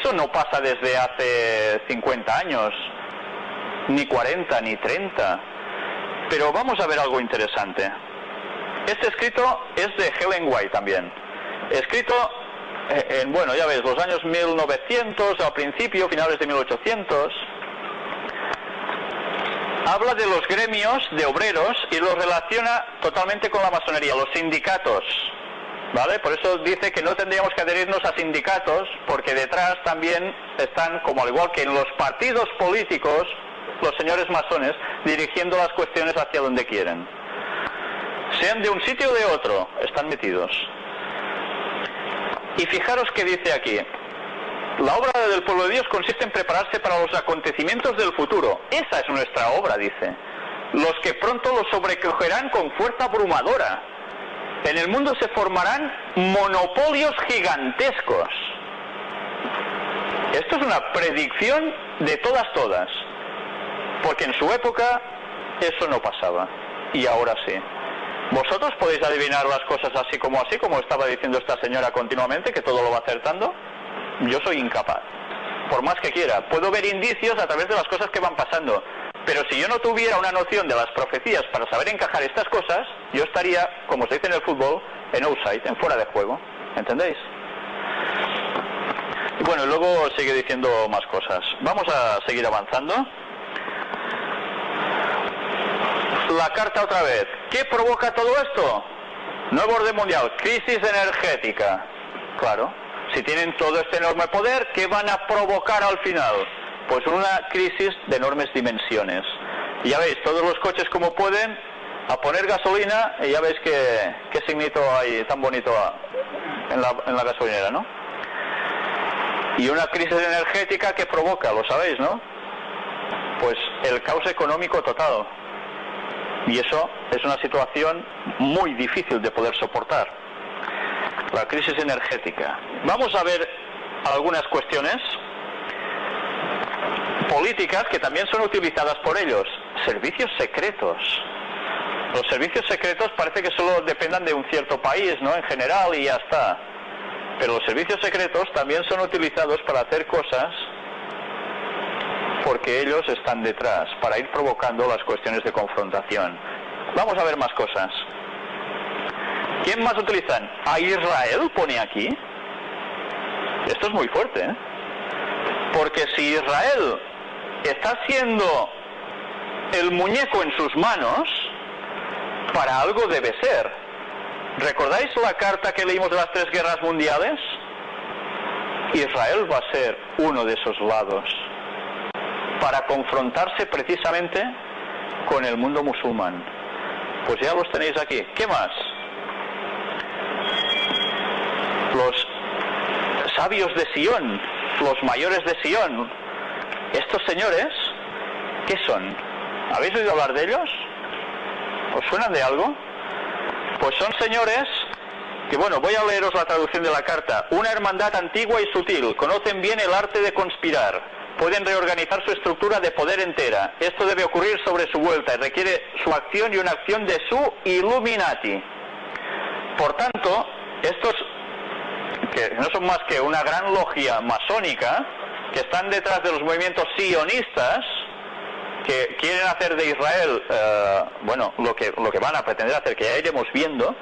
Eso no pasa desde hace 50 años, ni 40, ni 30. Pero vamos a ver algo interesante. Este escrito es de Helen White también. Escrito eh, en, bueno, ya ves, los años 1900, al principio, finales de 1800. Habla de los gremios de obreros y los relaciona totalmente con la masonería, los sindicatos. Por eso dice que no tendríamos que adherirnos a sindicatos, porque detrás también están, como al igual que en los partidos políticos, los señores masones dirigiendo las cuestiones hacia donde quieren. Sean de un sitio o de otro, están metidos. Y fijaros que dice aquí, la obra del pueblo de Dios consiste en prepararse para los acontecimientos del futuro. Esa es nuestra obra, dice. Los que pronto los sobrecogerán con fuerza abrumadora. En el mundo se formarán monopolios gigantescos. Esto es una predicción de todas, todas. Porque en su época eso no pasaba. Y ahora sí. ¿Vosotros podéis adivinar las cosas así como así, como estaba diciendo esta señora continuamente, que todo lo va acertando? Yo soy incapaz. Por más que quiera. Puedo ver indicios a través de las cosas que van pasando. Pero si yo no tuviera una noción de las profecías para saber encajar estas cosas, yo estaría, como se dice en el fútbol, en outside, en fuera de juego. ¿Entendéis? Y bueno, luego sigue diciendo más cosas. Vamos a seguir avanzando. La carta otra vez. ¿Qué provoca todo esto? Nuevo orden mundial, crisis energética. Claro, si tienen todo este enorme poder, ¿qué van a provocar al final? Pues una crisis de enormes dimensiones. Ya veis, todos los coches como pueden, a poner gasolina, y ya veis qué, qué signito hay tan bonito en la, en la gasolinera, ¿no? Y una crisis energética que provoca, lo sabéis, ¿no? Pues el caos económico total. Y eso es una situación muy difícil de poder soportar. La crisis energética. Vamos a ver algunas cuestiones políticas que también son utilizadas por ellos. Servicios secretos. Los servicios secretos parece que solo dependan de un cierto país, ¿no? En general y ya está. Pero los servicios secretos también son utilizados para hacer cosas porque ellos están detrás, para ir provocando las cuestiones de confrontación. Vamos a ver más cosas. ¿Quién más utilizan? A Israel pone aquí. Esto es muy fuerte, ¿eh? Porque si Israel está siendo el muñeco en sus manos, para algo debe ser. ¿Recordáis la carta que leímos de las tres guerras mundiales? Israel va a ser uno de esos lados para confrontarse precisamente con el mundo musulmán. Pues ya los tenéis aquí. ¿Qué más? Los sabios de Sion, los mayores de Sion, estos señores, ¿qué son? ¿Habéis oído hablar de ellos? ¿Os suenan de algo? Pues son señores que, bueno, voy a leeros la traducción de la carta. Una hermandad antigua y sutil, conocen bien el arte de conspirar, pueden reorganizar su estructura de poder entera. Esto debe ocurrir sobre su vuelta y requiere su acción y una acción de su Illuminati. Por tanto, estos, que no son más que una gran logia masónica, que están detrás de los movimientos sionistas, que quieren hacer de Israel, eh, bueno, lo que, lo que van a pretender hacer, que ya iremos viendo,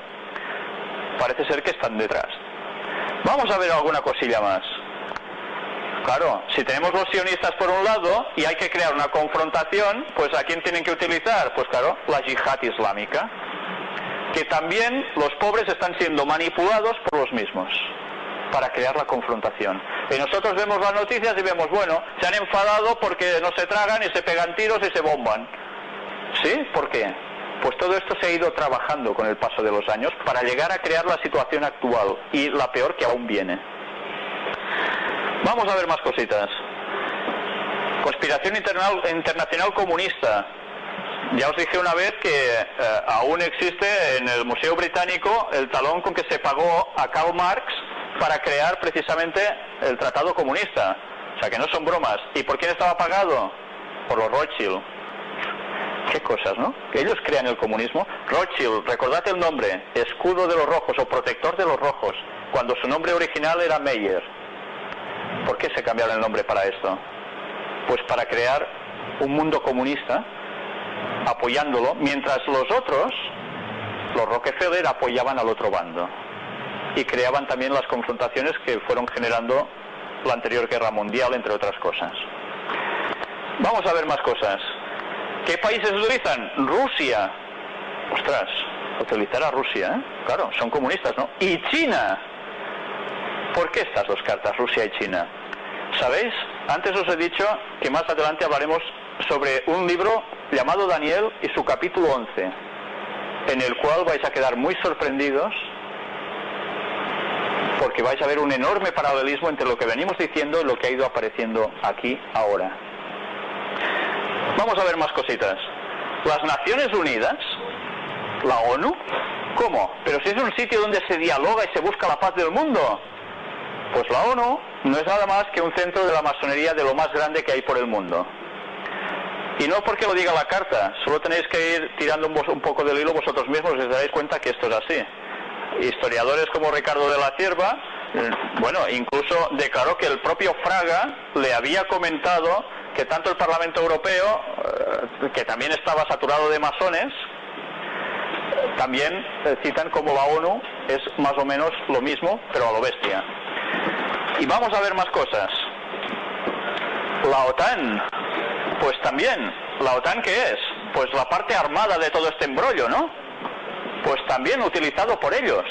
parece ser que están detrás. Vamos a ver alguna cosilla más. Claro, si tenemos los sionistas por un lado y hay que crear una confrontación, pues ¿a quién tienen que utilizar? Pues claro, la yihad islámica, que también los pobres están siendo manipulados por los mismos para crear la confrontación. Y nosotros vemos las noticias y vemos, bueno, se han enfadado porque no se tragan y se pegan tiros y se bomban. ¿Sí? ¿Por qué? Pues todo esto se ha ido trabajando con el paso de los años para llegar a crear la situación actual y la peor que aún viene. Vamos a ver más cositas. Conspiración internacional comunista. Ya os dije una vez que eh, aún existe en el Museo Británico el talón con que se pagó a Karl Marx para crear precisamente el Tratado Comunista. O sea que no son bromas. ¿Y por quién estaba pagado? Por los Rothschild. Qué cosas, ¿no? Que ellos crean el comunismo. Rothschild, recordad el nombre, escudo de los rojos o protector de los rojos, cuando su nombre original era Meyer. ¿Por qué se cambiaron el nombre para esto? Pues para crear un mundo comunista apoyándolo, mientras los otros, los Rockefeller, apoyaban al otro bando y creaban también las confrontaciones que fueron generando la anterior guerra mundial, entre otras cosas. Vamos a ver más cosas. ¿Qué países utilizan? Rusia. Ostras, utilizará Rusia, ¿eh? Claro, son comunistas, ¿no? Y China. ¿Por qué estas dos cartas, Rusia y China? ¿Sabéis? Antes os he dicho que más adelante hablaremos sobre un libro llamado Daniel y su capítulo 11, en el cual vais a quedar muy sorprendidos porque vais a ver un enorme paralelismo entre lo que venimos diciendo y lo que ha ido apareciendo aquí ahora. Vamos a ver más cositas. Las Naciones Unidas, la ONU, ¿cómo? Pero si es un sitio donde se dialoga y se busca la paz del mundo. Pues la ONU no es nada más que un centro de la masonería de lo más grande que hay por el mundo. Y no porque lo diga la carta, solo tenéis que ir tirando un, poco del hilo vosotros mismos y os daréis cuenta que esto es así historiadores como Ricardo de la Cierva, eh, bueno, incluso declaró que el propio Fraga le había comentado que tanto el Parlamento Europeo, eh, que también estaba saturado de masones, también eh, citan como la ONU es más o menos lo mismo, pero a lo bestia. Y vamos a ver más cosas. La OTAN, pues también, ¿la OTAN qué es? Pues la parte armada de todo este embrollo, ¿no? Pues también utilizado por ellos.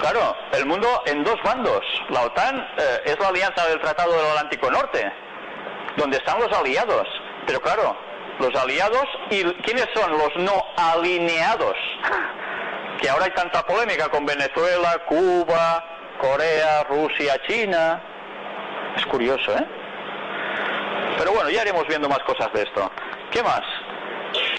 Claro, el mundo en dos bandos. La OTAN eh, es la alianza del Tratado del Atlántico Norte, donde están los aliados. Pero claro, los aliados y quiénes son los no alineados. Que ahora hay tanta polémica con Venezuela, Cuba, Corea, Rusia, China. Es curioso, ¿eh? Pero bueno, ya iremos viendo más cosas de esto. ¿Qué más?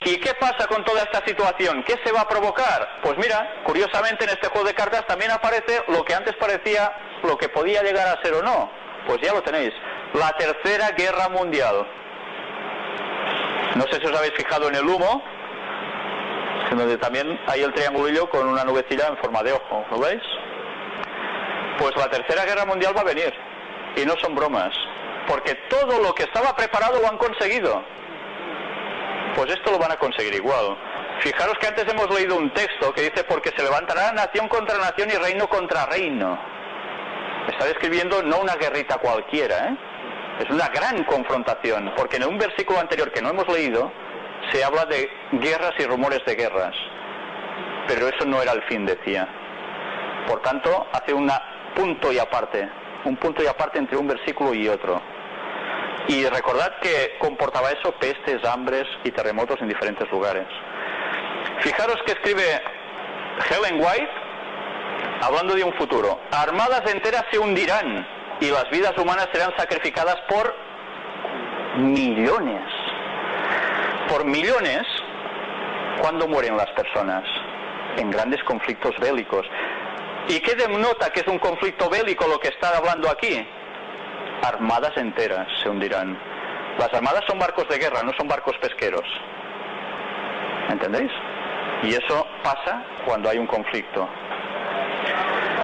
¿Y qué pasa con toda esta situación? ¿Qué se va a provocar? Pues mira, curiosamente en este juego de cartas también aparece lo que antes parecía lo que podía llegar a ser o no. Pues ya lo tenéis. La tercera guerra mundial. No sé si os habéis fijado en el humo, donde también hay el triangulillo con una nubecilla en forma de ojo. ¿Lo veis? Pues la tercera guerra mundial va a venir. Y no son bromas. Porque todo lo que estaba preparado lo han conseguido pues esto lo van a conseguir igual. Fijaros que antes hemos leído un texto que dice porque se levantará nación contra nación y reino contra reino. Está describiendo no una guerrita cualquiera, ¿eh? es una gran confrontación, porque en un versículo anterior que no hemos leído se habla de guerras y rumores de guerras, pero eso no era el fin, decía. Por tanto, hace un punto y aparte, un punto y aparte entre un versículo y otro. Y recordad que comportaba eso pestes, hambres y terremotos en diferentes lugares. Fijaros que escribe Helen White hablando de un futuro. Armadas enteras se hundirán y las vidas humanas serán sacrificadas por millones. Por millones, ¿cuándo mueren las personas? En grandes conflictos bélicos. ¿Y qué denota que es un conflicto bélico lo que está hablando aquí? Armadas enteras se hundirán. Las armadas son barcos de guerra, no son barcos pesqueros. ¿Entendéis? Y eso pasa cuando hay un conflicto.